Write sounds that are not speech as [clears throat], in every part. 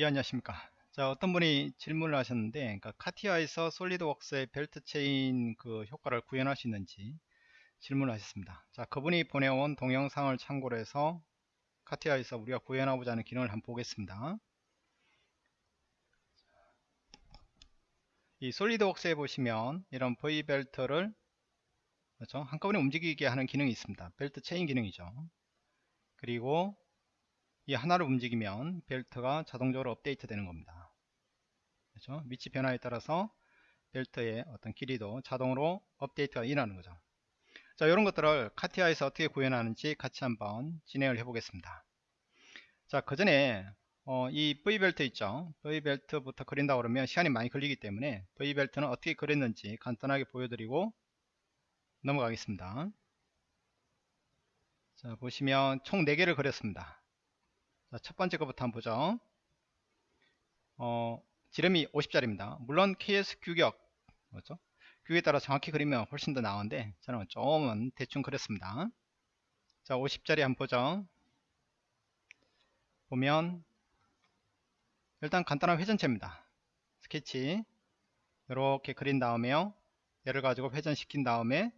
예 안녕하십니까. 자 어떤 분이 질문을 하셨는데 그러니까 CATIA에서 SolidWorks의 벨트 체인 그 효과를 구현할 수 있는지 질문을 하셨습니다. 자 그분이 보내온 동영상을 참고로 해서 CATIA에서 우리가 구현하고자 하는 기능을 한번 보겠습니다. 이 SolidWorks에 보시면 이런 V 벨트를 그렇죠? 한꺼번에 움직이게 하는 기능이 있습니다. 벨트 체인 기능이죠. 그리고 이 하나를 움직이면 벨트가 자동적으로 업데이트 되는 겁니다. 그렇죠? 위치 변화에 따라서 벨트의 어떤 길이도 자동으로 업데이트가 일어나는 거죠. 자, 이런 것들을 카티아에서 어떻게 구현하는지 같이 한번 진행을 해 보겠습니다. 자, 그 전에 어, 이 V벨트 있죠. V벨트부터 그린다 그러면 시간이 많이 걸리기 때문에 V벨트는 어떻게 그렸는지 간단하게 보여드리고 넘어가겠습니다. 자, 보시면 총 4개를 그렸습니다. 자, 첫 번째 것부터 한번 보죠. 어, 지름이 50짜리입니다. 물론 KS 규격, 그렇죠? 규격에 따라 정확히 그리면 훨씬 더 나은데 저는 조금은 대충 그렸습니다. 자, 50짜리 한번 보죠. 보면 일단 간단한 회전체입니다. 스케치 이렇게 그린 다음에요. 얘를 가지고 회전시킨 다음에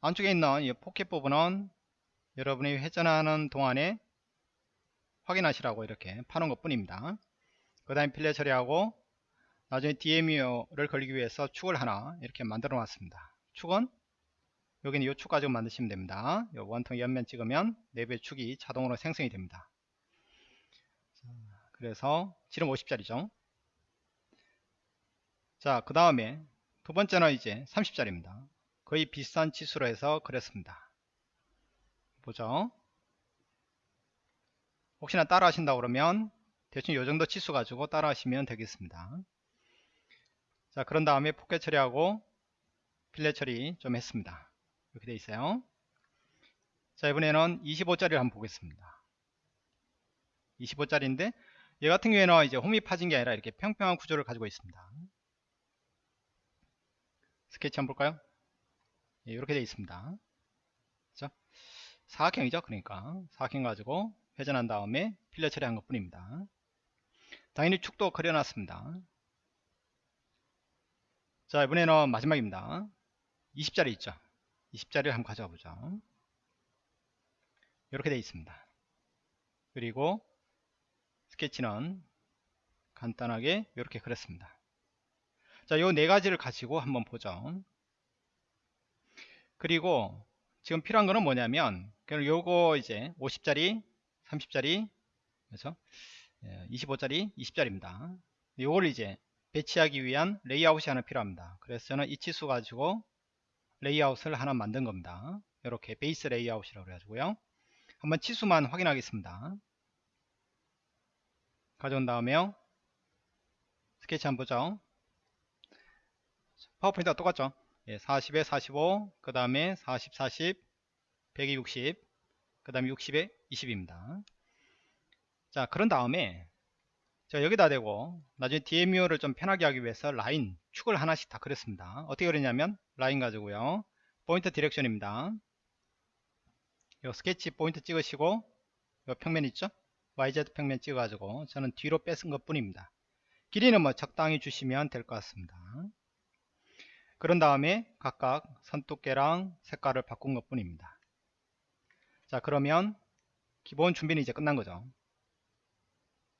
안쪽에 있는 이 포켓 부분은 여러분이 회전하는 동안에 확인하시라고 이렇게 파는 것 뿐입니다. 그 다음에 필레 처리하고 나중에 DMU를 걸리기 위해서 축을 하나 이렇게 만들어 놨습니다. 축은 여기는 이축 가지고 만드시면 됩니다. 요 원통 옆면 찍으면 4배 축이 자동으로 생성이 됩니다. 그래서 지름 50짜리죠. 자그 다음에 두 번째는 이제 30짜리입니다. 거의 비슷한 치수로 해서 그렸습니다. 보죠 혹시나 따라 하신다 그러면 대충 요정도 치수 가지고 따라 하시면 되겠습니다. 자 그런 다음에 포켓 처리하고 필렛 처리 좀 했습니다. 이렇게 돼 있어요. 자 이번에는 25짜리를 한번 보겠습니다. 25짜리인데 얘 같은 경우에는 이제 홈이 파진 게 아니라 이렇게 평평한 구조를 가지고 있습니다. 스케치 한번 볼까요? 예, 이렇게 되어 있습니다. 그렇죠? 사각형이죠 그러니까. 사각형 가지고 회전한 다음에 필러 처리한 것 뿐입니다. 당연히 축도 그려놨습니다. 자 이번에는 마지막입니다. 20짜리 있죠. 20짜리를 한번 가져가 보죠. 이렇게 되어 있습니다. 그리고 스케치는 간단하게 이렇게 그렸습니다. 자, 요 네 가지를 가지고 한번 보죠. 그리고 지금 필요한 거는 뭐냐면, 요거 이제 50짜리 30짜리 그래서 25짜리 20짜리입니다. 이걸 이제 배치하기 위한 레이아웃이 하나 필요합니다. 그래서 저는 이 치수 가지고 레이아웃을 하나 만든 겁니다. 이렇게 베이스 레이아웃이라고 해가지고요. 한번 치수만 확인하겠습니다. 가져온 다음에요. 스케치 한번 보죠. 파워포인트가 똑같죠? 예, 40에 45 그 다음에 40 40 100에 60 그 다음에 60에 20입니다. 자 그런 다음에 자 여기다 대고 나중에 DMU를 좀 편하게 하기 위해서 라인 축을 하나씩 다 그렸습니다. 어떻게 그렸냐면 라인 가지고요. point direction입니다. 요 스케치 포인트 찍으시고 요 평면 있죠? YZ 평면 찍어 가지고 저는 뒤로 뺏은 것 뿐입니다. 길이는 뭐 적당히 주시면 될 것 같습니다. 그런 다음에 각각 선두께랑 색깔을 바꾼 것 뿐입니다. 자 그러면 기본 준비는 이제 끝난 거죠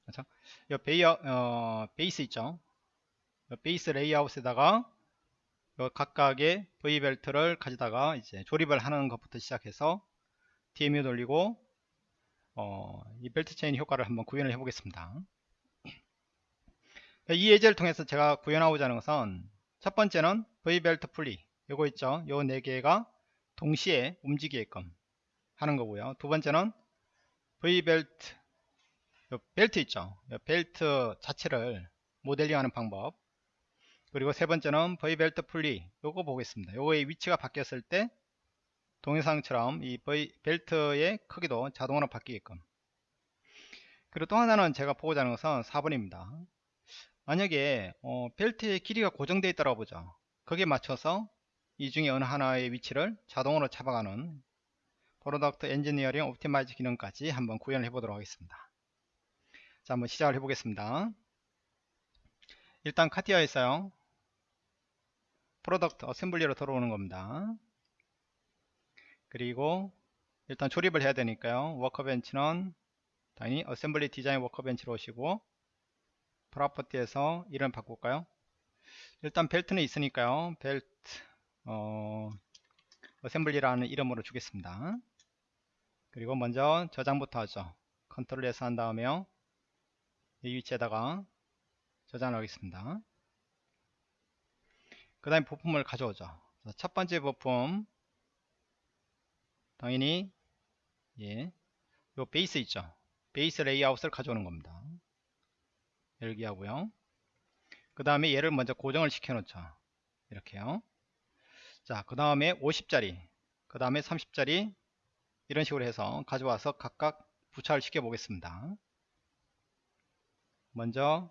그렇죠? 이 베이어, 어, 베이스 있죠 베이스 레이아웃에다가 각각의 V벨트를 가져다가 이제 조립을 하는 것부터 시작해서 DMU 돌리고 어, 이 벨트 체인 효과를 한번 구현을 해 보겠습니다 이 예제를 통해서 제가 구현하고자 하는 것은 첫 번째는 V벨트 풀리 요거 있죠 요 네 개가 동시에 움직이게끔 하는 거고요. 두 번째는 V벨트 벨트 있죠. 벨트 자체를 모델링 하는 방법 그리고 세 번째는 V벨트 풀리 요거 보겠습니다. 요거의 위치가 바뀌었을 때 동영상처럼 이 V 벨트의 크기도 자동으로 바뀌게끔 그리고 또 하나는 제가 보고자 하는 것은 4번입니다. 만약에 어, 벨트의 길이가 고정되어 있다고 보죠. 거기에 맞춰서 이 중에 어느 하나의 위치를 자동으로 잡아가는 product engineering optimize 기능까지 한번 구현을 해 보도록 하겠습니다. 자 한번 시작을 해 보겠습니다. 일단 CATIA에서요. product assembly로 들어오는 겁니다. 그리고 일단 조립을 해야 되니까요. workbench는 당연히 assembly design workbench로 오시고 property에서 이름 바꿀까요? 일단 벨트는 있으니까요. 벨트 어, assembly라는 이름으로 주겠습니다 그리고 먼저 저장부터 하죠. control S 한 다음에요 이 위치에다가 저장을 하겠습니다. 그 다음에 부품을 가져오죠. 첫 번째 부품 당연히 예, 요 베이스 있죠. 베이스 레이아웃을 가져오는 겁니다. 열기 하고요. 그 다음에 얘를 먼저 고정을 시켜 놓죠. 이렇게요. 자 그 다음에 50짜리 그 다음에 30짜리 이런 식으로 해서 가져와서 각각 부착을 시켜 보겠습니다. 먼저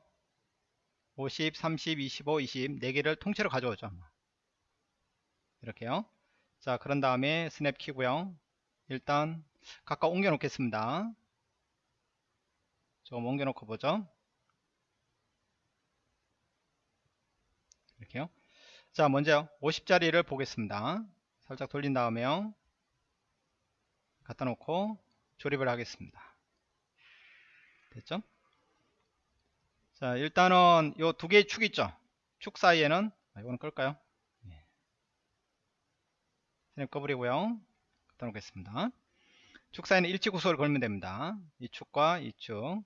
50, 30, 25, 20 4개를 통째로 가져오죠 이렇게요. 자 그런 다음에 스냅 키고요. 일단 각각 옮겨 놓겠습니다. 조금 옮겨 놓고 보죠. 이렇게요. 자 먼저 50짜리를 보겠습니다. 살짝 돌린 다음에요 갖다 놓고 조립을 하겠습니다. 됐죠? 자 일단은 요 두 개의 축 있죠? 축 사이에는 아, 이거는 끌까요? 예. snap 꺼버리고요. 갖다 놓겠습니다. 축 사이는 일치 구속을 걸면 됩니다. 이 축과 이 축 그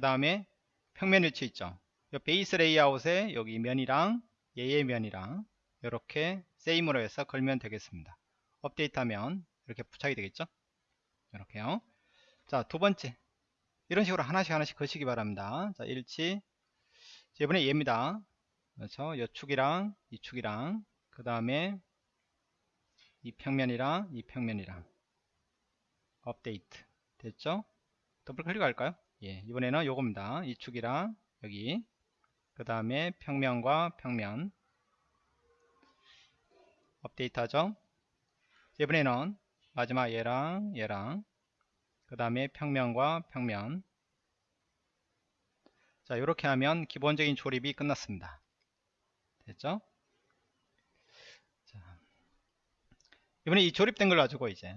다음에 평면 일치 있죠? 요 베이스 레이아웃에 여기 면이랑 얘의 면이랑 이렇게 same으로 해서 걸면 되겠습니다. 업데이트하면 이렇게 부착이 되겠죠? 이렇게요. 자 두번째. 이런 식으로 하나씩 하나씩 거시기 바랍니다. 자 일치. 이번에 얘입니다. 그렇죠? 이 축이랑 이 축이랑 그 다음에 이 평면이랑 이 평면이랑. 업데이트. 됐죠? 더블 클릭할까요? 예 이번에는 요겁니다. 이 축이랑 여기. 그 다음에 평면과 평면. 업데이트 하죠? 이번에는 마지막 얘랑 얘랑. 그 다음에 평면과 평면. 자 이렇게 하면 기본적인 조립이 끝났습니다. 됐죠? 자, 이번에 이 조립된 걸 가지고 이제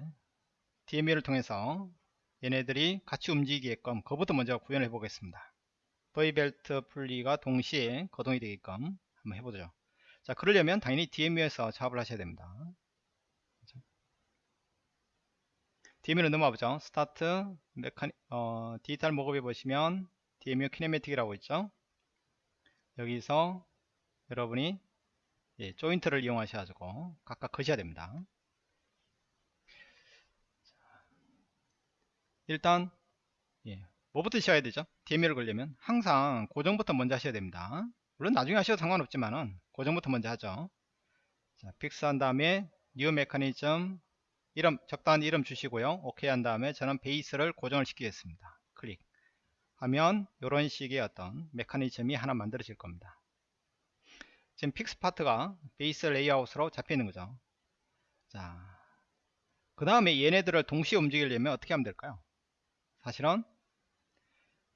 DMU를 통해서 얘네들이 같이 움직이게끔 그것부터 먼저 구현해 보겠습니다. V벨트 분리가 동시에 거동이 되게끔 한번 해보죠. 자, 그러려면 당연히 DMU에서 작업을 하셔야 됩니다. 그렇죠? DMU로 넘어가 보죠. 스타트, mechani, 어, digital mockup에 보시면 DMU 키네매틱이라고 있죠. 여기서 여러분이 예, 조인트를 이용하셔가지고 각각 거셔야 됩니다. 일단 예, 뭐부터 시작해야 되죠? DMU를 걸려면 항상 고정부터 먼저 하셔야 됩니다. 물론 나중에 하셔도 상관없지만은 고정부터 먼저 하죠. 자, fix 한 다음에 new mechanism 이름 적당한 이름 주시고요. 오케이 한 다음에 저는 베이스를 고정을 시키겠습니다. 클릭 하면 이런 식의 어떤 메커니즘이 하나 만들어질 겁니다. 지금 fix 파트가 베이스 레이아웃으로 잡혀 있는 거죠. 자, 그 다음에 얘네들을 동시에 움직이려면 어떻게 하면 될까요? 사실은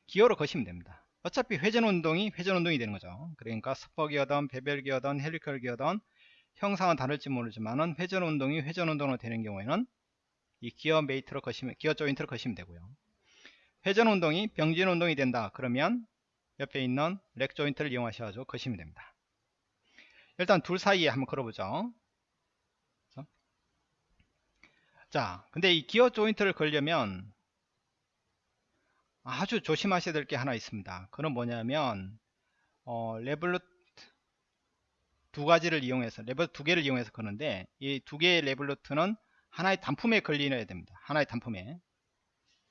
기어로 거시면 됩니다. 어차피 회전 운동이 회전 운동이 되는 거죠. 그러니까 spur gear든 bevel gear든 helical gear든 형상은 다를지 모르지만은 회전 운동이 회전 운동으로 되는 경우에는 이 기어 mate로 거시면 기어 조인트로 거시면 되고요. 회전 운동이 병진 운동이 된다. 그러면 옆에 있는 rack 조인트를 이용하셔서 거시면 됩니다. 일단 둘 사이에 한번 걸어보죠. 자, 근데 이 기어 조인트를 걸려면 아주 조심하셔야 될 게 하나 있습니다. 그건 뭐냐면 어, revolute 두 가지를 이용해서 revolute 두 개를 이용해서 거는데 이 두 개의 revolute는 하나의 단품에 걸리어야 됩니다. 하나의 단품에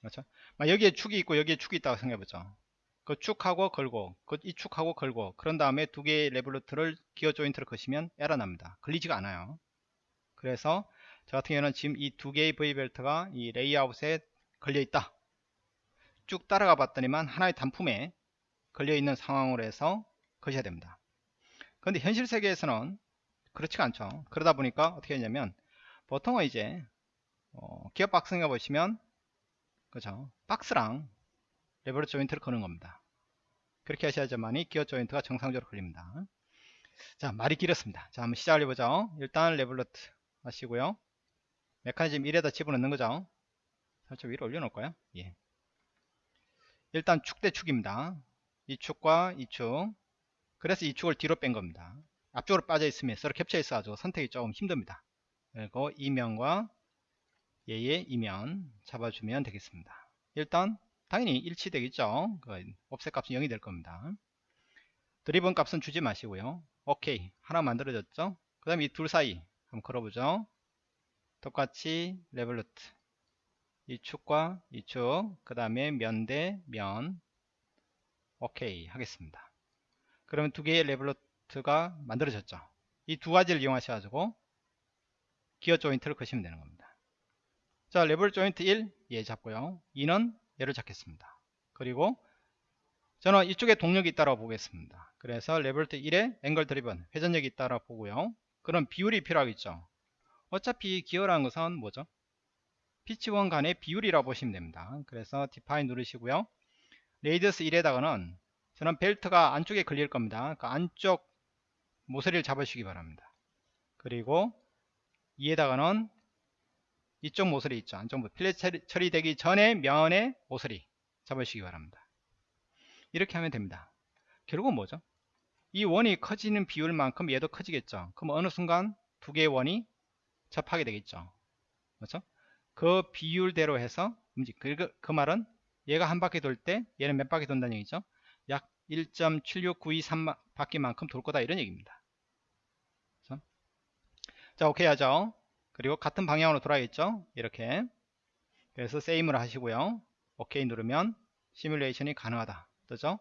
그렇죠? 여기에 축이 있고 여기에 축이 있다고 생각해보죠. 그 축하고 걸고 그 이 축하고 걸고 그런 다음에 두 개의 revolute를 기어 조인트를 거시면 에러 납니다. 걸리지가 않아요. 그래서 저 같은 경우는 지금 이 두 개의 revolute가 이 레이아웃에 걸려 있다. 쭉 따라가 봤더니만 하나의 단품에 걸려있는 상황으로 해서 거셔야 됩니다. 그런데 현실 세계에서는 그렇지가 않죠. 그러다 보니까 어떻게 하냐면 보통은 이제 어, 기어 박스에 보시면 그죠 박스랑 revolute 조인트를 거는 겁니다. 그렇게 하셔야지만이 기어 조인트가 정상적으로 걸립니다. 자 말이 길었습니다. 자 한번 시작을 해보죠. 일단 revolute 하시고요. 메커니즘 1에다 집어넣는 거죠. 살짝 위로 올려놓을까요? 예. 일단 축 대 축입니다. 이 축과 이 축. 그래서 이 축을 뒤로 뺀 겁니다. 앞쪽으로 빠져 있으면 서로 겹쳐 있어 가지고 선택이 조금 힘듭니다. 그리고 이면과 얘의 이면 잡아주면 되겠습니다. 일단 당연히 일치되겠죠. 그 offset 값은 0이 될 겁니다. driven 값은 주지 마시고요. 오케이 하나 만들어졌죠. 그 다음에 이둘 사이 한번 걸어보죠. 똑같이 revolute 이 축과 이 축, 그 다음에 면 대 면, 오케이 하겠습니다. 그러면 두 개의 revolute가 만들어졌죠. 이 두 가지를 이용하셔가지고 기어 조인트를 그시면 되는 겁니다. 자, revolute 조인트 1, 얘 잡고요. 2는 얘를 잡겠습니다. 그리고 저는 이쪽에 동력이 있다고 보겠습니다. 그래서 revolute 1에 angle driven 회전력이 있다고 보고요. 그럼 비율이 필요하겠죠. 어차피 기어라는 것은 뭐죠? 피치원 간의 비율이라고 보시면 됩니다. 그래서 define 누르시고요. radius 1에다가는 저는 벨트가 안쪽에 걸릴 겁니다. 그 안쪽 모서리를 잡으시기 바랍니다. 그리고 2에다가는 이쪽 모서리 있죠. 안쪽 모서리. 필렛 처리되기 전에 면의 모서리 잡으시기 바랍니다. 이렇게 하면 됩니다. 결국은 뭐죠? 이 원이 커지는 비율만큼 얘도 커지겠죠. 그럼 어느 순간 두 개의 원이 접하게 되겠죠. 그렇죠? 그 비율대로 해서 움직. 그, 그 말은 얘가 한 바퀴 돌 때 얘는 몇 바퀴 돈다는 얘기죠. 약1.76923 바퀴만큼 돌 거다 이런 얘기입니다. 자 오케이 하죠. 그리고 같은 방향으로 돌아야겠죠. 이렇게. 그래서 same을 하시고요. 오케이 누르면 시뮬레이션이 가능하다. 뜨죠?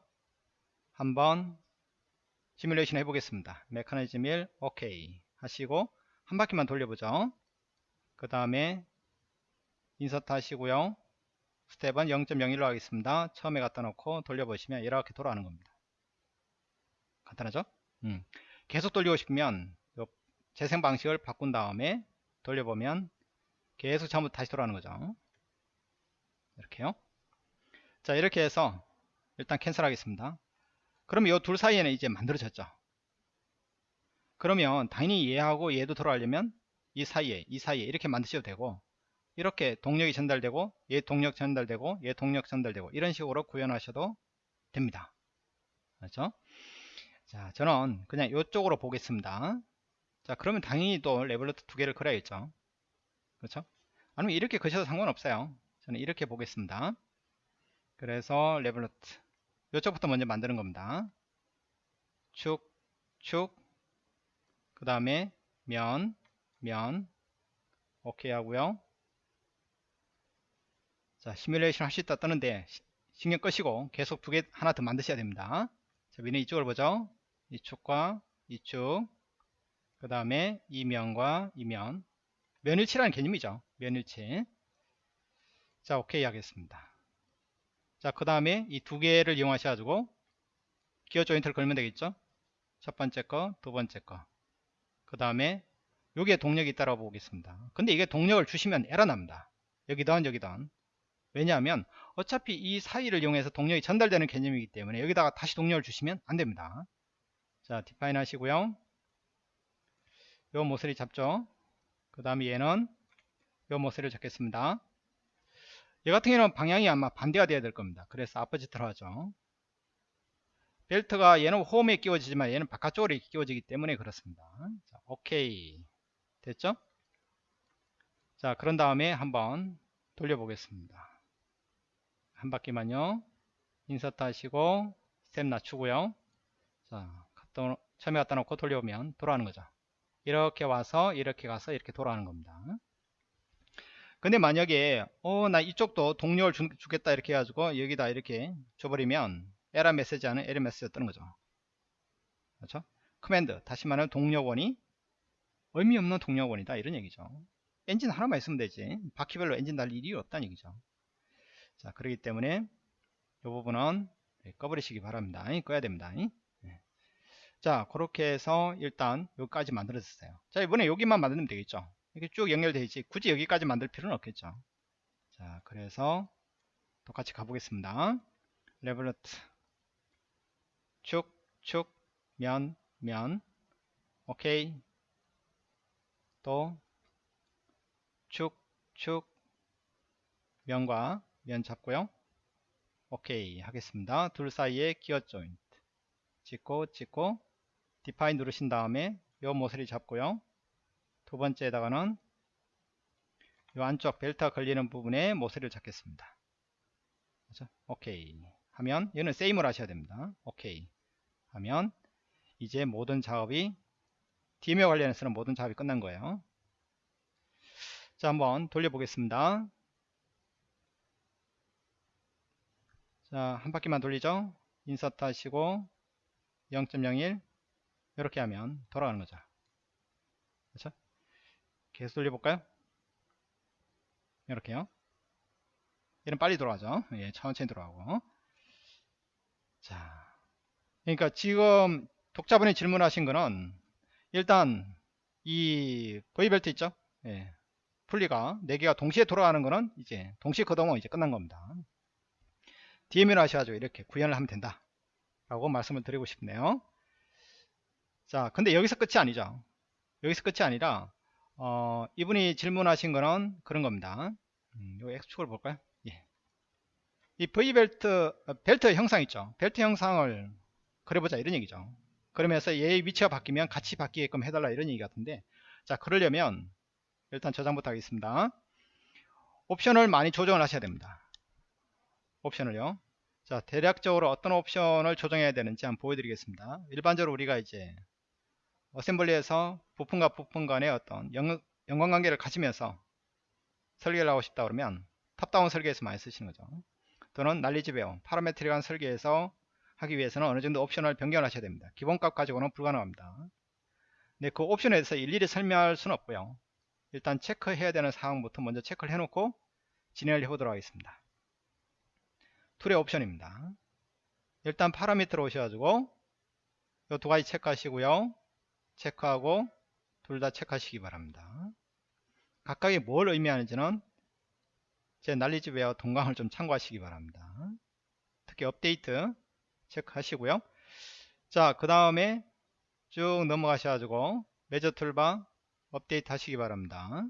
한번 시뮬레이션 해보겠습니다. 메커니즘 1 오케이 하시고 한 바퀴만 돌려보죠. 그 다음에 insert 하시고요. step은 0.01로 하겠습니다. 처음에 갖다 놓고 돌려보시면 이렇게 돌아가는 겁니다. 간단하죠? 음. 계속 돌리고 싶으면 재생 방식을 바꾼 다음에 돌려보면 계속 전부 다시 돌아가는 거죠. 이렇게요. 자 이렇게 해서 일단 캔슬 하겠습니다. 그러면 이 둘 사이에는 이제 만들어졌죠. 그러면 당연히 얘하고 얘도 돌아가려면 이 사이에 이 사이에 이렇게 만드셔도 되고 이렇게 동력이 전달되고 얘 동력 전달되고 얘 동력 전달되고 이런 식으로 구현하셔도 됩니다. 그렇죠? 자 저는 그냥 이쪽으로 보겠습니다. 자 그러면 당연히 또 revolute 두 개를 그려야겠죠. 그렇죠? 아니면 이렇게 그셔도 상관없어요. 저는 이렇게 보겠습니다. 그래서 revolute 이쪽부터 먼저 만드는 겁니다. 축, 축, 그 다음에 면, 면, 오케이 하고요. 자, 시뮬레이션 할 수 있다 뜨는데 신경 끄시고 계속 두 개 하나 더 만드셔야 됩니다. 자, 위는 이쪽을 보죠. 이축과 이축, 그 다음에 이 면과 이면, 면일치라는 개념이죠. 면일치. 자, 오케이 하겠습니다. 자, 그 다음에 이 두 개를 이용하셔가지고 기어 조인트를 걸면 되겠죠. 첫 번째 거, 두 번째 거. 그 다음에 여기에 동력이 있다고 보겠습니다. 근데 이게 동력을 주시면 에러 납니다. 여기든 여기든. 왜냐하면 어차피 이 사이를 이용해서 동력이 전달되는 개념이기 때문에 여기다가 다시 동력을 주시면 안됩니다. 자, 디파인 하시고요. 요 모서리 잡죠. 그 다음에 얘는 요 모서리를 잡겠습니다. 얘 같은 경우는 방향이 아마 반대가 돼야 될 겁니다. 그래서 아퍼지트로 하죠. 벨트가 얘는 홈에 끼워지지만 얘는 바깥쪽으로 끼워지기 때문에 그렇습니다. 자, 오케이. 됐죠? 자, 그런 다음에 한번 돌려보겠습니다. 한 바퀴만요. insert 하시고 스텝 낮추고요. 자, 처음에 갖다 놓고 돌려보면 돌아가는 거죠. 이렇게 와서 이렇게 가서 이렇게 돌아가는 겁니다. 근데 만약에 어 나 이쪽도 동력을 주, 겠다 이렇게 해가지고 여기다 이렇게 줘버리면 에러 메시지 하는 에러 메시지가 뜨는 거죠. 그렇죠? command 다시 말하면 동력원이 의미 없는 동력원이다 이런 얘기죠. 엔진 하나만 있으면 되지 바퀴별로 엔진 달 일이 없다는 얘기죠. 자 그렇기 때문에 이 부분은 네, 꺼버리시기 바랍니다. 꺼야 됩니다. 네. 자 그렇게 해서 일단 여기까지 만들어졌어요. 자 이번에 여기만 만들면 되겠죠. 이렇게 쭉 연결되어 있지 굳이 여기까지 만들 필요는 없겠죠. 자 그래서 똑같이 가보겠습니다. revolute 축, 축, 면, 면 오케이 또 축, 축 면과 면 잡고요. 오케이 하겠습니다. 둘 사이에 기어 조인트 찍고 찍고 define 누르신 다음에 요 모서리 잡고요. 두 번째에다가는 요 안쪽 벨트가 걸리는 부분에 모서리를 잡겠습니다. 그렇죠? 오케이. 하면 얘는 세임을 하셔야 됩니다. 오케이. 하면 이제 모든 작업이 DM에 관련해서는 모든 작업이 끝난 거예요. 자 한번 돌려보겠습니다 자 한 바퀴만 돌리죠. 인서트 하시고 0.01 이렇게 하면 돌아가는 거죠. 그렇죠? 계속 돌려볼까요? 이렇게요. 얘는 빨리 돌아가죠. 예, 천천히 돌아가고. 자 그러니까 지금 독자분이 질문하신 거는 일단 이 V벨트 있죠? 예, 분리가 4개가 동시에 돌아가는 거는 이제 동시에 거동은 이제 끝난 겁니다 DM을 하셔가지고 이렇게 구현을 하면 된다 라고 말씀을 드리고 싶네요. 자 근데 여기서 끝이 아니죠. 여기서 끝이 아니라 어, 이분이 질문하신 거는 그런 겁니다. 음, 요 X축을 볼까요? 예. 이 V벨트 어, 벨트 형상 있죠. 벨트 형상을 그려보자 이런 얘기죠. 그러면서 얘의 위치가 바뀌면 같이 바뀌게끔 해달라 이런 얘기 같은데 자 그러려면 일단 저장부터 하겠습니다. 옵션을 많이 조정을 하셔야 됩니다 옵션을요. 자 대략적으로 어떤 옵션을 조정해야 되는지 한번 보여드리겠습니다. 일반적으로 우리가 이제 assembly에서 부품과 부품 간의 어떤 연, 연관관계를 가지면서 설계를 하고 싶다 그러면 top-down 설계에서 많이 쓰시는 거죠. 또는 knowledgeware parametric한 설계에서 하기 위해서는 어느 정도 옵션을 변경을 하셔야 됩니다. 기본값 가지고는 불가능합니다. 근데 그 옵션에 대해서 일일이 설명할 수는 없고요. 일단 체크해야 되는 사항부터 먼저 체크를 해놓고 진행을 해보도록 하겠습니다 tool의 옵션입니다. 일단 파라미터로 오셔가지고 이 두 가지 체크하시고요. 체크하고 둘 다 체크하시기 바랍니다. 각각이 뭘 의미하는지는 제 난리집웨어 동강을 좀 참고하시기 바랍니다. 특히 업데이트 체크하시고요. 자 그 다음에 쭉 넘어가셔가지고 매저 툴바 업데이트 하시기 바랍니다.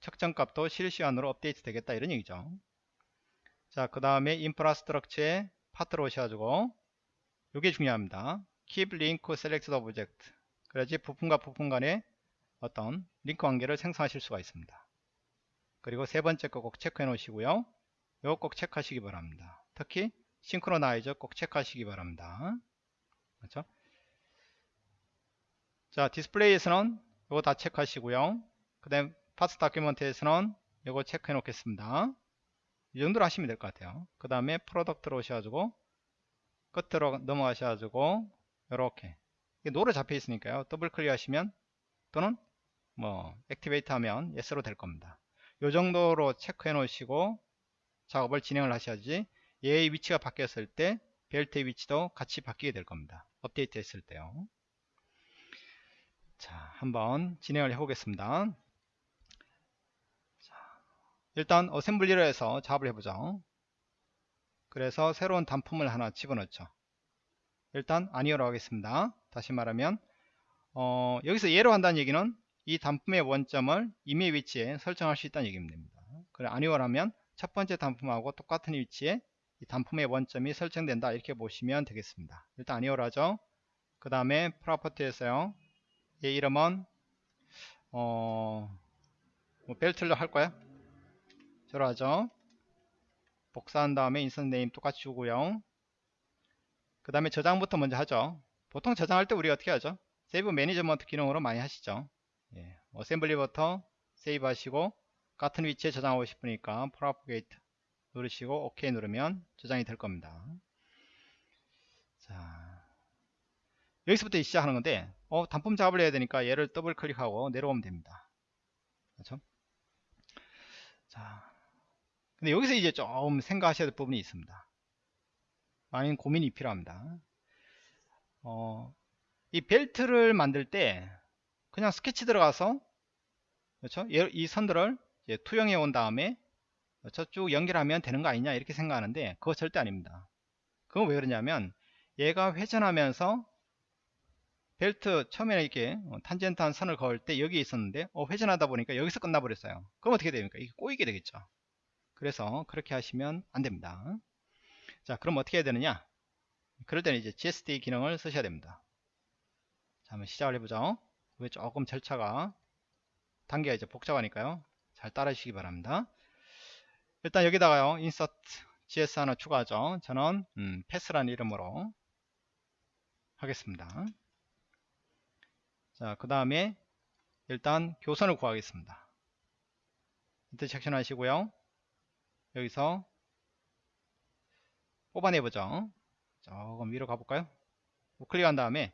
측정값도 실시간으로 업데이트 되겠다 이런 얘기죠 자 그 다음에 인프라스트럭처에 파트로 오셔가지고 이게 중요합니다. keep link selected object. 그래야지 부품과 부품 간에 어떤 링크 관계를 생성하실 수가 있습니다. 그리고 세 번째 거 꼭 체크해 놓으시고요. 이거 꼭 체크하시기 바랍니다. 특히 싱크로나이저 꼭 체크하시기 바랍니다. 그렇죠? 자 디스플레이에서는 이거 다 체크하시고요. 그 다음 part document에서는 이거 체크해 놓겠습니다 이 정도로 하시면 될 것 같아요. 그 다음에 product로 오셔가지고 끝으로 넘어가셔가지고 이렇게. no로 잡혀 있으니까요. 더블 클릭 하시면 또는 뭐 activate 하면 yes로 될 겁니다. 요 정도로 체크해 놓으시고 작업을 진행을 하셔야지 얘의 위치가 바뀌었을 때 벨트의 위치도 같이 바뀌게 될 겁니다. 업데이트 했을 때요. 자 한번 진행을 해 보겠습니다. 자, 일단 어셈블리로 해서 작업을 해보죠. 그래서 새로운 단품을 하나 집어넣죠. 일단 아니오로 하겠습니다. 다시 말하면 어, 여기서 예로 한다는 얘기는 이 단품의 원점을 임의 위치에 설정할 수 있다는 얘기입니다. 그래 아니오를 하면 첫 번째 단품하고 똑같은 위치에 이 단품의 원점이 설정된다. 이렇게 보시면 되겠습니다. 일단 아니오를 하죠. 그 다음에 property에서요. 얘 이름은 어, 뭐 벨트로 할 거야 하죠. 복사한 다음에 instance name 똑같이 주고요. 그 다음에 저장부터 먼저 하죠. 보통 저장할 때 우리가 어떻게 하죠? save management 기능으로 많이 하시죠. 예, assembly부터 save 하시고 같은 위치에 저장하고 싶으니까 propagate 누르시고 OK 누르면 저장이 될 겁니다. 자 여기서부터 시작하는 건데 어, 단품 작업을 해야 되니까 얘를 더블 클릭하고 내려오면 됩니다. 그렇죠? 자 근데 여기서 이제 좀 생각하셔야 될 부분이 있습니다. 많은 고민이 필요합니다. 어, 이 벨트를 만들 때 그냥 스케치 들어가서 그렇죠? 이 선들을 투영해 온 다음에 저쭉 연결하면 되는 거 아니냐 이렇게 생각하는데 그거 절대 아닙니다. 그건 왜 그러냐면 얘가 회전하면서 벨트 처음에는 이렇게 어, 탄젠트한 선을 그을 때 여기 있었는데 어, 회전하다 보니까 여기서 끝나버렸어요. 그럼 어떻게 됩니까? 이게 꼬이게 되겠죠 그래서 그렇게 하시면 안됩니다. 자 그럼 어떻게 해야 되느냐? 그럴 때는 이제 GSD 기능을 쓰셔야 됩니다. 자 한번 시작을 해보죠. 왜 조금 절차가 단계가 이제 복잡하니까요. 잘 따라 주시기 바랍니다. 일단 여기다가요 insert GS 하나 추가하죠. 저는 음, path라는 이름으로 하겠습니다. 자 그 다음에 일단 교선을 구하겠습니다. intersection 하시고요 여기서 뽑아내보죠. 조금 위로 가볼까요? 우클릭한 다음에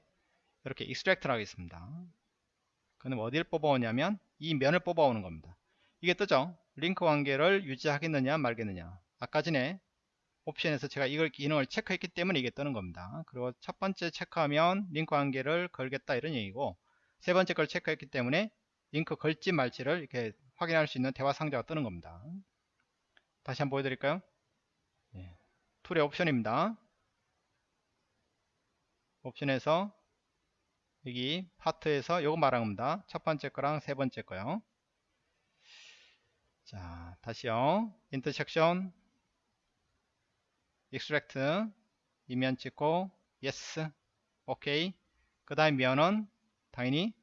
이렇게 extract를 하겠습니다. 그럼 어디를 뽑아오냐면 이 면을 뽑아오는 겁니다. 이게 뜨죠? 링크 관계를 유지하겠느냐 말겠느냐. 아까 전에 옵션에서 제가 이걸 기능을 체크했기 때문에 이게 뜨는 겁니다. 그리고 첫 번째 체크하면 링크 관계를 걸겠다 이런 얘기고 세 번째 걸 체크했기 때문에 링크 걸지 말지를 이렇게 확인할 수 있는 대화 상자가 뜨는 겁니다 다시 한번 보여드릴까요? 예. tool의 옵션입니다. 옵션에서 여기 파트에서 요거 말한 겁니다 첫 번째 거랑 세 번째 거요. 자 다시요. 인터섹션 extract 이면 찍고 yes 오케이 그 다음 면은 당연히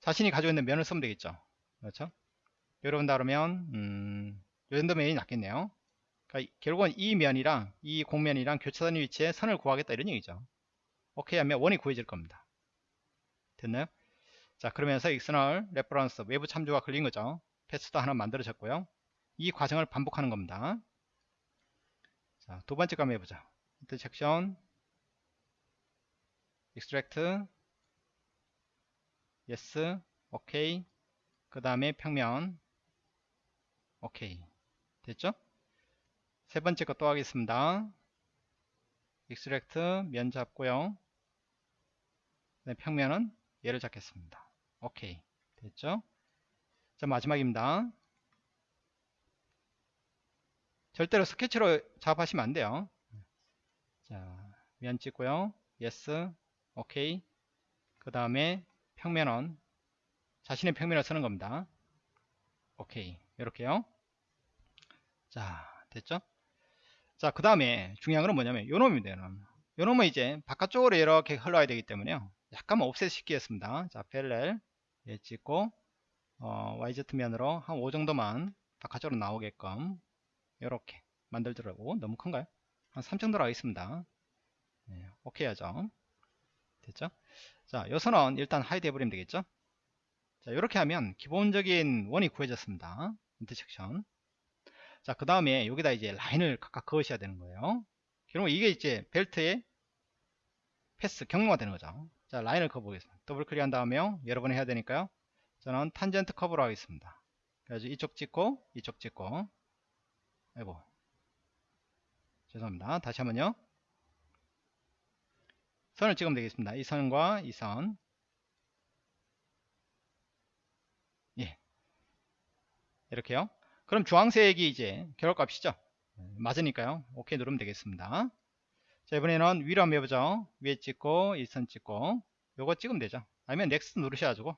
자신이 가지고 있는 면을 쓰면 되겠죠. 그렇죠? 여러분 다르면 음, 요 정도 면이 낫겠네요. 그러니까 결국은 이 면이랑 이 공면이랑 교차선 위치에 선을 구하겠다 이런 얘기죠. 오케이 하면 원이 구해질 겁니다. 됐나요? 자 그러면서 external reference 외부 참조가 걸린 거죠. 패스도 하나 만들어졌고요. 이 과정을 반복하는 겁니다. 자, 두 번째 거 한번 해보자. intersection, extract, yes, ok. 그 다음에 평면, ok. 됐죠? 세 번째 거 또 하겠습니다. extract, 면 잡고요. 네, 평면은 얘를 잡겠습니다. ok. 됐죠? 자, 마지막입니다. 절대로 스케치로 작업하시면 안 돼요. 자, 면 찍고요. yes, 오케이. 그 다음에 평면은 자신의 평면을 쓰는 겁니다. 오케이. 이렇게요. 자, 됐죠? 자, 그 다음에 중요한 건 뭐냐면 요 놈입니다. 요 놈. 요 놈은 이제 바깥쪽으로 이렇게 흘러야 되기 때문에요. 약간만 옵셋 시키겠습니다. 자, 펠렐 예 찍고 어, YZ면으로 한 5 정도만 바깥쪽으로 나오게끔 이렇게 만들더라고 너무 큰가요? 한 3 정도로 하겠습니다 네, 오케이 하죠 됐죠? 자 요 선은 일단 하이드 해버리면 되겠죠? 자 이렇게 하면 기본적인 원이 구해졌습니다 intersection 자 그 다음에 여기다 이제 라인을 각각 그으셔야 되는 거예요. 그럼 이게 이제 벨트의 path 경로가 되는 거죠. 자 라인을 그어 보겠습니다. 더블 클릭한 다음에 여러 번 해야 되니까요. 저는 탄젠트 커브로 하겠습니다. 그래서 이쪽 찍고 이쪽 찍고. 아이고. 죄송합니다. 다시 한번요. 선을 찍으면 되겠습니다. 이 선과 이 선. 예. 이렇게요 그럼 주황색이 이제 결과값이죠? 맞으니까요. 오케이 누르면 되겠습니다. 자 이번에는 위로 한번 해보죠. 위에 찍고 이선 찍고. 요거 찍으면 되죠. 아니면 next 누르셔가지고.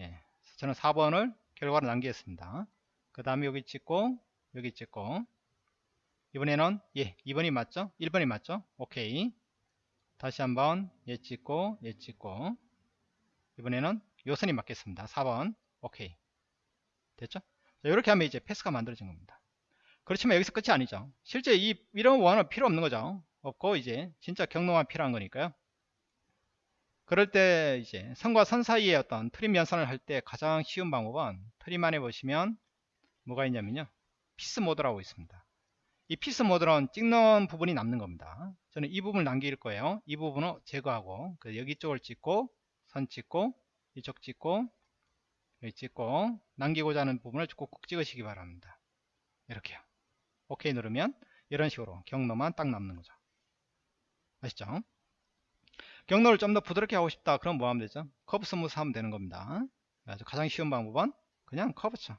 예 저는 4번을 결과로 남기겠습니다. 그 다음에 여기 찍고 여기 찍고. 이번에는 예 2번이 맞죠? 1번이 맞죠? 오케이. 다시 한번 예 찍고 예 찍고. 이번에는 요선이 맞겠습니다. 4번. 오케이. 됐죠? 자, 이렇게 하면 이제 패스가 만들어진 겁니다 그렇지만 여기서 끝이 아니죠 실제 이 이런 원은 필요 없는 거죠 없고 이제 진짜 경로만 필요한 거니까요 그럴 때 이제 선과 선 사이에 어떤 트림 연산을 할 때 가장 쉬운 방법은 트림 안에 보시면 뭐가 있냐면요 piece 모드라고 있습니다. 이 piece 모드는 찍는 부분이 남는 겁니다. 저는 이 부분을 남길 거예요. 이 부분을 제거하고 그 여기 쪽을 찍고 선 찍고 이쪽 찍고 여기 찍고 남기고자 하는 부분을 꾹꾹 찍으시기 바랍니다. 이렇게요. 오케이 누르면 이런 식으로 경로만 딱 남는 거죠. 아시죠? 경로를 좀 더 부드럽게 하고 싶다. 그럼 뭐 하면 되죠? curve smooth 하면 되는 겁니다. 가장 쉬운 방법은 그냥 커브 쳐.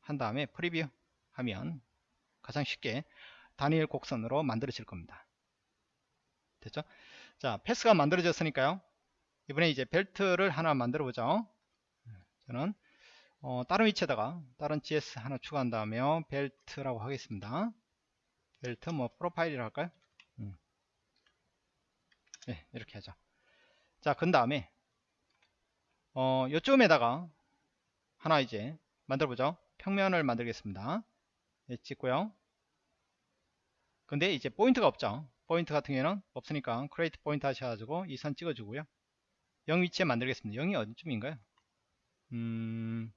한 다음에 preview 하면 가장 쉽게 단일 곡선으로 만들어질 겁니다. 됐죠? 자, path가 만들어졌으니까요. 이번에 이제 벨트를 하나 만들어 보죠. 저는 어, 다른 위치에다가 다른 GS 하나 추가한 다음에 벨트라고 하겠습니다. 벨트 뭐 프로파일이라 할까요? 음. 네, 이렇게 하죠. 자, 그 다음에 어, 요쯤에다가 하나 이제 만들어 보죠. 평면을 만들겠습니다. 네, 찍고요. 근데 이제 포인트가 없죠. 포인트 같은 경우에는 없으니까 create point 하셔가지고 이 선 찍어주고요. 0 위치에 만들겠습니다. 0이 어디쯤인가요? 음,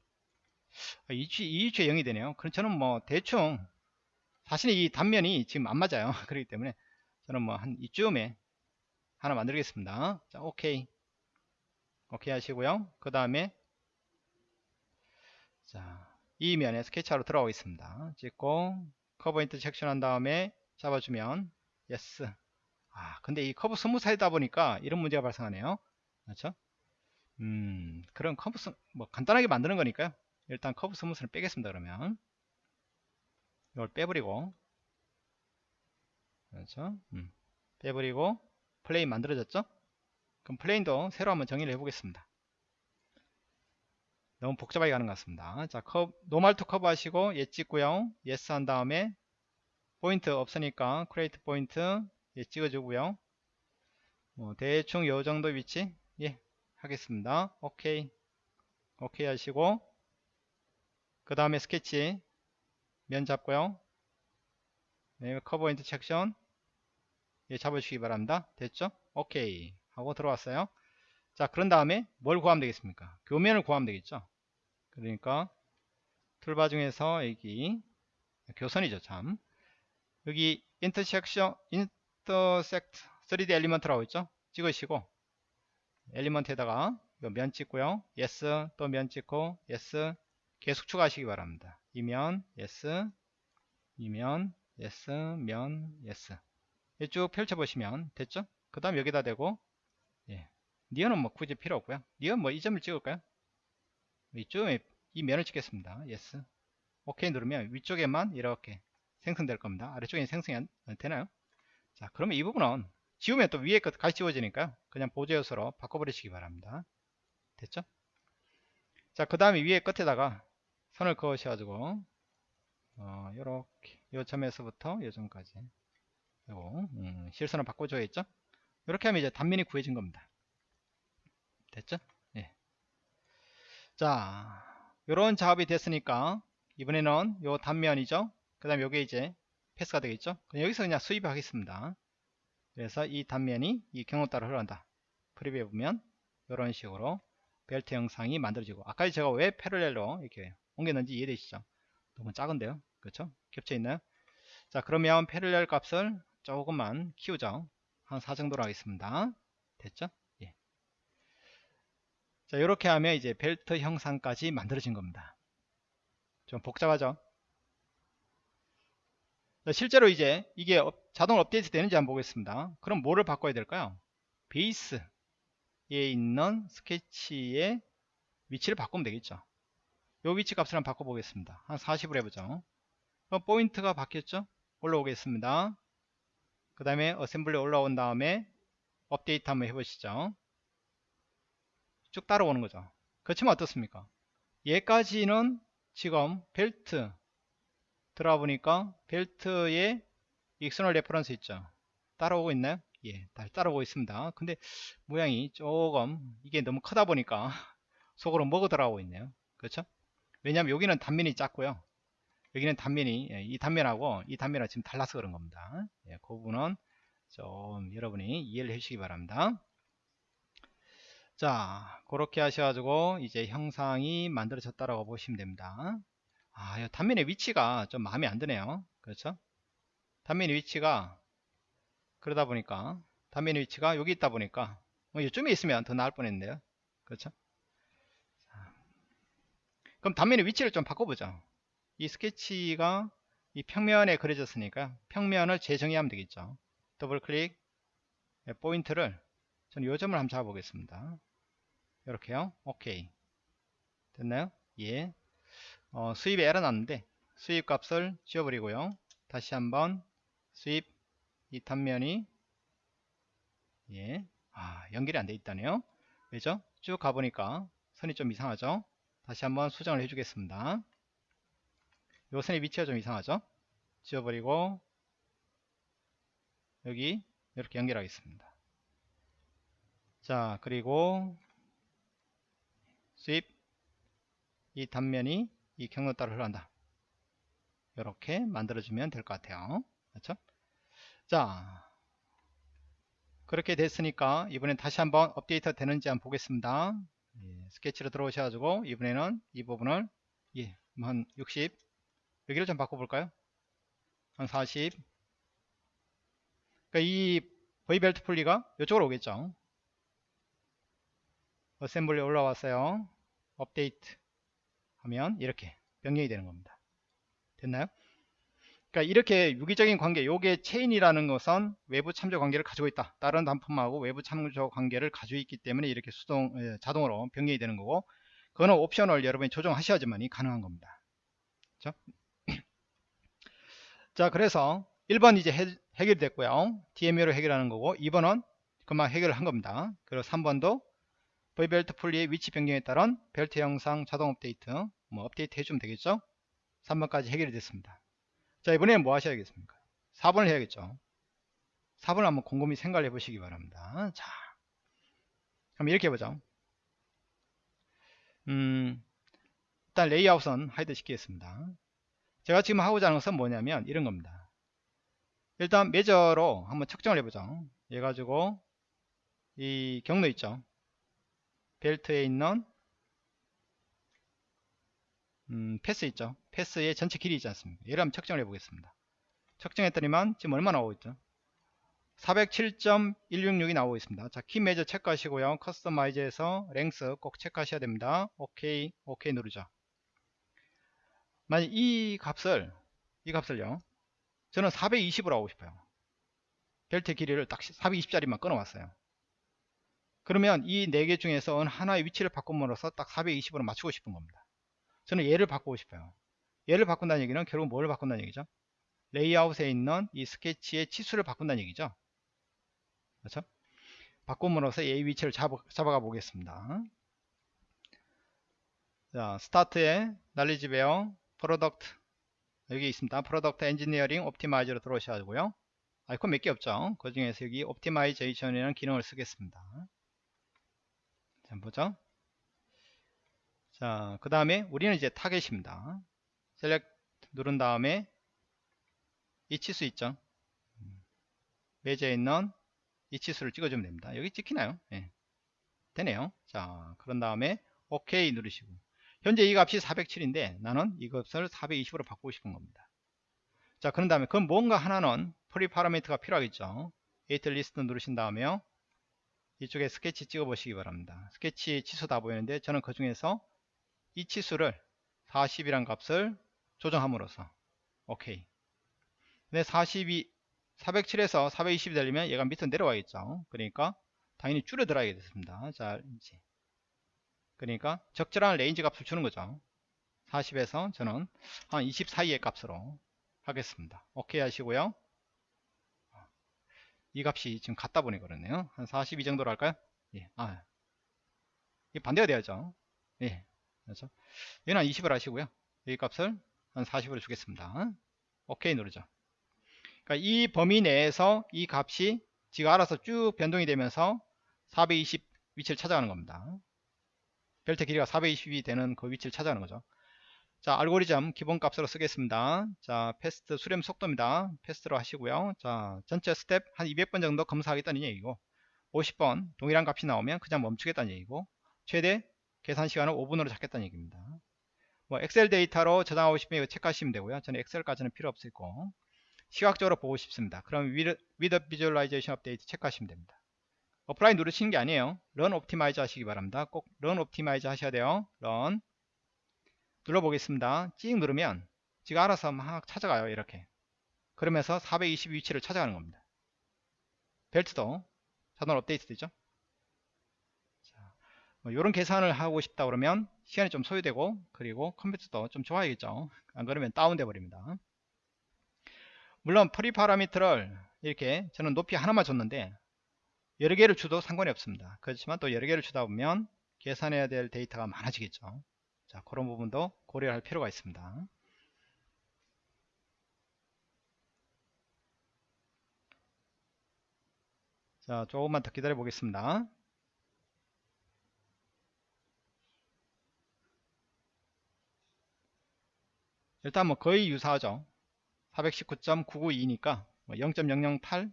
아, 이 위치, 이 위치에 0이 되네요. 그럼 저는 뭐 대충 사실 이 단면이 지금 안 맞아요. [laughs] 그렇기 때문에 저는 뭐 한 이쯤에 하나 만들겠습니다. 자, 오케이. 오케이 하시고요. 그 다음에 자, 이 면에 스케치하러 들어가겠습니다. 찍고 curve intersection 한 다음에 잡아주면 yes. 아, 근데 이 curve smooth 하다 보니까 이런 문제가 발생하네요. 그렇죠? 음, 그런 커브 스, 뭐 간단하게 만드는 거니까요. 일단 curve smooth를 빼겠습니다. 그러면 이걸 빼버리고 그렇죠? 음, 빼버리고 plane 만들어졌죠? 그럼 plane도 새로 한번 정의를 해보겠습니다. 너무 복잡하게 가는 것 같습니다. 자, 커브, normal to curve 하시고 예 찍고요. yes 한 다음에 포인트 없으니까 create point 예 찍어주고요. 뭐 대충 요 정도 위치 예 하겠습니다. 오케이 오케이 하시고 그 다음에 스케치 면 잡고요. 네, curve intersection 예, 잡아주시기 바랍니다. 됐죠? 오케이 하고 들어왔어요. 자 그런 다음에 뭘 구하면 되겠습니까? 교면을 구하면 되겠죠? 그러니까 툴바 중에서 여기 교선이죠 참 여기 intersection intersect 3D element라고 있죠 찍으시고 element에다가 면 찍고요 yes 또 면 찍고 yes 계속 추가하시기 바랍니다 이면 yes 이면 yes 면 yes 쭉 펼쳐보시면 됐죠 그 다음 여기다 대고 예. 니언은 뭐 굳이 필요 없고요 near 뭐 이 점을 찍을까요 이쪽에 이 면을 찍겠습니다 yes 오케이 누르면 위쪽에만 이렇게 생성될 겁니다. 아래쪽에 생성이 안, 되나요? 자, 그러면 이 부분은 지우면 또 위에 것 같이 지워지니까요. 그냥 보조 요소로 바꿔버리시기 바랍니다. 됐죠? 자, 그 다음에 위에 끝에다가 선을 그으셔가지고 어, 요렇게 요 점에서부터 요 점까지 요거 음, 실선을 바꿔줘야겠죠? 이렇게 하면 이제 단면이 구해진 겁니다. 됐죠? 예. 자, 요런 작업이 됐으니까 이번에는 요 단면이죠? 그 다음에 요게 이제 패스가 되겠죠 여기서 그냥 수입하겠습니다 그래서 이 단면이 이 경로 따라 흘러간다 프리뷰에 보면 이런 식으로 벨트 영상이 만들어지고 아까 제가 왜 패럴렐로 이렇게 옮겼는지 이해되시죠? 너무 작은데요? 그렇죠? 겹쳐 있나요? 자 그러면 패럴렐 값을 조금만 키우죠. 한 4 정도로 하겠습니다. 됐죠? 예. 자 이렇게 하면 이제 벨트 형상까지 만들어진 겁니다. 좀 복잡하죠? 실제로 이제 이게 자동 업데이트 되는지 한번 보겠습니다. 그럼 뭐를 바꿔야 될까요? 베이스에 있는 스케치의 위치를 바꾸면 되겠죠. 요 위치 값을 한번 바꿔보겠습니다. 한 40으로 해보죠. 그럼 포인트가 바뀌었죠? 올라오겠습니다. 그 다음에 assembly 올라온 다음에 업데이트 한번 해보시죠. 쭉 따라오는 거죠. 그렇지만 어떻습니까? 얘까지는 지금 벨트 들어가 보니까 벨트에 external reference 있죠 따라오고 있나요 예 따라오고 있습니다 근데 모양이 조금 이게 너무 크다 보니까 [laughs] 속으로 먹어 들어가고 있네요 그렇죠 왜냐하면 여기는 단면이 작고요 여기는 단면이 예, 이 단면하고 이 단면하고 지금 달라서 그런 겁니다 예, 그 부분은 좀 여러분이 이해를 해주시기 바랍니다 자 그렇게 하셔가지고 이제 형상이 만들어졌다라고 보시면 됩니다 아, 단면의 위치가 좀 마음에 안 드네요. 그렇죠? 단면의 위치가 그러다 보니까 단면의 위치가 여기 있다 보니까 뭐 이쯤에 있으면 더 나을 뻔했는데요. 그렇죠? 그럼 단면의 위치를 좀 바꿔보죠. 이 스케치가 이 평면에 그려졌으니까 평면을 재정의하면 되겠죠. 더블 클릭 네, 포인트를 저는 요점을 한번 잡아보겠습니다. 이렇게요. 오케이. 됐나요? 예. 어, sweep에 에러 났는데 sweep 값을 지워버리고요 다시 한번 sweep 이 단면이 예, 아, 연결이 안 돼 있다네요 왜죠? 쭉 가보니까 선이 좀 이상하죠 다시 한번 수정을 해주겠습니다. 요 선의 위치가 좀 이상하죠? 지워버리고 여기 이렇게 연결하겠습니다. 자 그리고 수입. 이 단면이 이 경로 따라 흘러간다. 이렇게 만들어주면 될 것 같아요. 그렇죠? 자 그렇게 됐으니까 이번엔 다시 한번 업데이트 되는지 한번 보겠습니다 예, 스케치로 들어오셔가지고 이번에는 이 부분을 예, 한 60 여기를 좀 바꿔볼까요? 한 40 그러니까 이 V벨트 풀리가 이쪽으로 오겠죠? assembly 올라왔어요. 업데이트 하면 이렇게 변경이 되는 겁니다. 됐나요? 그러니까 이렇게 유기적인 관계 요게 체인이라는 것은 외부 참조 관계를 가지고 있다. 다른 단품하고 외부 참조 관계를 가지고 있기 때문에 이렇게 수동 예, 자동으로 변경이 되는 거고 그거는 옵션을 여러분이 조정하셔야지만이 가능한 겁니다. 그렇죠? [clears throat] 자 그래서 1번 이제 해, 결이 됐고요. DMA로 해결하는 거고 2번은 그만 해결을 한 겁니다. 그리고 3번도 V벨트 풀리의 위치 변경에 따른 벨트 영상 자동 업데이트 뭐 업데이트 해주면 되겠죠? 3번까지 해결이 됐습니다 자 이번에는 뭐 하셔야겠습니까? 4번을 해야겠죠. 4번을 한번 곰곰이 생각을 해보시기 바랍니다. 자 그럼 이렇게 해보죠. 음, 일단 레이아웃은 hide 시키겠습니다. 제가 지금 하고자 하는 것은 뭐냐면 이런 겁니다. 일단 measure로 한번 측정을 해보죠. 얘 가지고 이 경로 있죠? 벨트에 있는 음, 패스 있죠. 패스의 전체 길이 있지 않습니까? 얘를 한번 측정을 해 보겠습니다. 측정했더니만 지금 얼마 나오고 있죠? 407.166이 나오고 있습니다. 자 키 매저 체크하시고요. 커스터마이즈에서 랭스 꼭 체크하셔야 됩니다. 오케이 오케이 누르죠. 만약 이 값을 이 값을요. 저는 420으로 하고 싶어요. 벨트 길이를 딱 420짜리만 끊어왔어요. 그러면 이 네 개 중에서 어느 하나의 위치를 바꿈으로써 딱 420으로 맞추고 싶은 겁니다. 저는 얘를 바꾸고 싶어요. 얘를 바꾼다는 얘기는 결국 뭘 바꾼다는 얘기죠? 레이아웃에 있는 이 스케치의 치수를 바꾼다는 얘기죠. 그렇죠? 바꿈으로써 얘 위치를 잡아, 잡아가 보겠습니다. 자, start에 knowledgeware product 여기 있습니다. product engineering optimizer로 들어오셔가지고요. 아이콘 몇 개 없죠. 그 중에서 여기 optimization이라는 기능을 쓰겠습니다. 자, 보죠. 자, 그 다음에 우리는 이제 target입니다. select 누른 다음에 이 치수 있죠. measure에 있는 이 치수를 찍어주면 됩니다. 여기 찍히나요? 네. 되네요. 자, 그런 다음에 OK 누르시고 현재 이 값이 407인데 나는 이 값을 420으로 바꾸고 싶은 겁니다. 자, 그런 다음에 그럼 뭔가 하나는 free parameter가 필요하겠죠. edit list 누르신 다음에요. 이쪽에 스케치 찍어 보시기 바랍니다 스케치 치수 다 보이는데 저는 그 중에서 이 치수를 40이란 값을 조정함으로써 오케이 근데 42 407에서 420이 되려면 얘가 밑으로 내려와야겠죠 그러니까 당연히 줄여들어야 겠습니다 자 이제 그러니까 적절한 range 값을 주는 거죠 40에서 저는 한 20 사이의 값으로 하겠습니다 오케이 하시고요 이 값이 지금 같다 보니 그렇네요. 한 42 정도로 할까요? 예. 아. 이 반대가 돼야죠. 예. 그렇죠. 얘는 한 20을 하시고요. 이 값을 한 40으로 주겠습니다. 오케이 누르죠. 그러니까 이 범위 내에서 이 값이 지가 알아서 쭉 변동이 되면서 420 위치를 찾아가는 겁니다. 벨트 길이가 420이 되는 그 위치를 찾아가는 거죠. 자 알고리즘 기본값으로 쓰겠습니다 자 fast 수렴 속도입니다 fast로 하시고요 자 전체 스텝 한 200번 정도 검사하겠다는 얘기고 50번 동일한 값이 나오면 그냥 멈추겠다는 얘기고 최대 계산 시간을 5분으로 잡겠다는 얘기입니다 뭐 엑셀 데이터로 저장하고 싶으면 이거 체크하시면 되고요 저는 엑셀까지는 필요 없고 시각적으로 보고 싶습니다 그럼 with visualization update 체크하시면 됩니다 apply 누르시는 게 아니에요 run optimize 하시기 바랍니다 꼭 run optimize 하셔야 돼요 run 눌러보겠습니다. 찍 누르면 지가 알아서 막 찾아가요. 이렇게. 그러면서 420 위치를 찾아가는 겁니다. 벨트도 자동 업데이트 되죠. 이런 계산을 하고 싶다 그러면 시간이 좀 소요되고 그리고 컴퓨터도 좀 좋아야겠죠. 안 그러면 다운돼 버립니다. 물론 free parameter를 이렇게 저는 높이 하나만 줬는데 여러 개를 주도 상관이 없습니다. 그렇지만 또 여러 개를 주다 보면 계산해야 될 데이터가 많아지겠죠. 자 그런 부분도 고려할 필요가 있습니다. 자 조금만 더 기다려 보겠습니다 일단 뭐 거의 유사하죠. 419.992니까 0.008뭐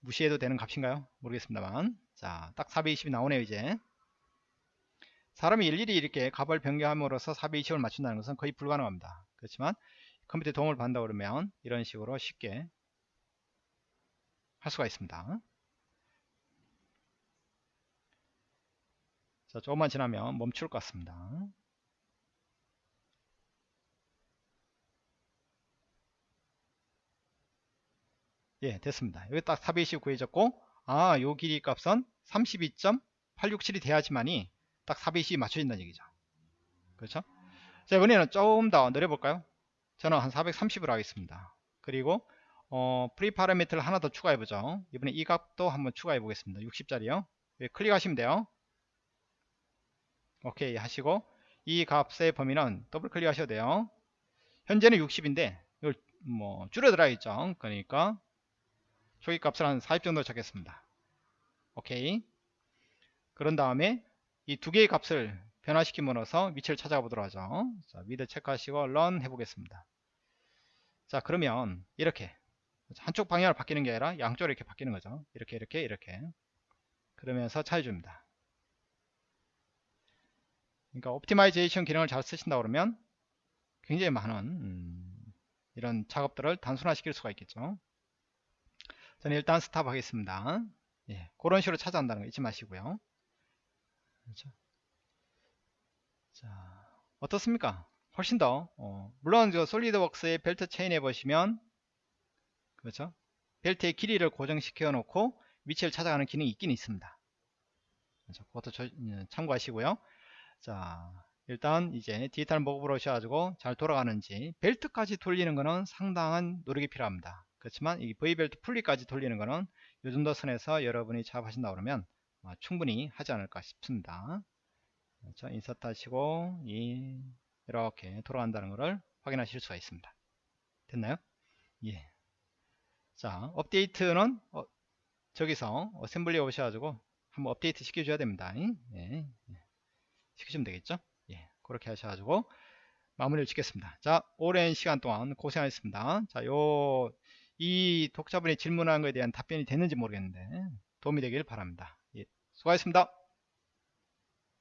무시해도 되는 값인가요? 모르겠습니다만. 자딱 420이 나오네요 이제. 사람이 일일이 이렇게 값을 변경함으로써 420을 맞춘다는 것은 거의 불가능합니다. 그렇지만 컴퓨터에 도움을 받는다 그러면 이런 식으로 쉽게 할 수가 있습니다. 자 조금만 지나면 멈출 것 같습니다 예 됐습니다. 여기 딱 420 구해졌고 아 요 길이 값은 32.867이 돼야지만이 딱 420이 맞춰진다는 얘기죠. 그렇죠? 자 이번에는 조금 더 내려볼까요? 저는 한 430으로 하겠습니다. 그리고 어, free parameter를 하나 더 추가해 보죠. 이번에 이 값도 한번 추가해 보겠습니다. 60짜리요. 예, 클릭하시면 돼요. 오케이 하시고 이 값의 범위는 더블 클릭 하셔도 돼요. 현재는 60인데 이걸 뭐 줄여들어야겠죠. 그러니까 초기 값을 한 40 정도 잡겠습니다. 오케이. 그런 다음에 이 두 개의 값을 변화시킴으로써 위치를 찾아가 보도록 하죠. 자 미드 체크하시고 run 해보겠습니다. 자 그러면 이렇게 한쪽 방향으로 바뀌는 게 아니라 양쪽으로 이렇게 바뀌는 거죠. 이렇게 이렇게 이렇게. 그러면서 찾아줍니다. 그러니까 optimization 기능을 잘 쓰신다 그러면 굉장히 많은 음, 이런 작업들을 단순화 시킬 수가 있겠죠 저는 일단 stop 하겠습니다. 예, 그런 식으로 찾아온다는 거 잊지 마시고요. 그렇죠? 자, 어떻습니까? 훨씬 더, 어, 물론 저 솔리드웍스의 벨트 체인에 보시면, 그렇죠? 벨트의 길이를 고정시켜 놓고 위치를 찾아가는 기능이 있긴 있습니다. 그렇죠? 그것도 저, 예, 참고하시고요. 자, 일단 이제 디지털 목업으로 오셔가지고 잘 돌아가는지 벨트까지 돌리는 것은 상당한 노력이 필요합니다. 그렇지만 이 V벨트 풀리까지 돌리는 것은 요 정도 선에서 여러분이 작업하신다 그러면 어, 충분히 하지 않을까 싶습니다. 그렇죠? 인서트 하시고 이 이렇게 돌아간다는 것을 확인하실 수가 있습니다. 됐나요? 예. 자, 업데이트는 어, 저기서 어셈블리에 오셔가지고 한번 업데이트 시켜줘야 됩니다. 예. 예. 시키시면 되겠죠? 예. 그렇게 하셔가지고 마무리를 짓겠습니다. 자, 오랜 시간 동안 고생하셨습니다. 자, 요 이 독자분이 질문한 것에 대한 답변이 됐는지 모르겠는데 도움이 되길 바랍니다. 예, 수고하셨습니다.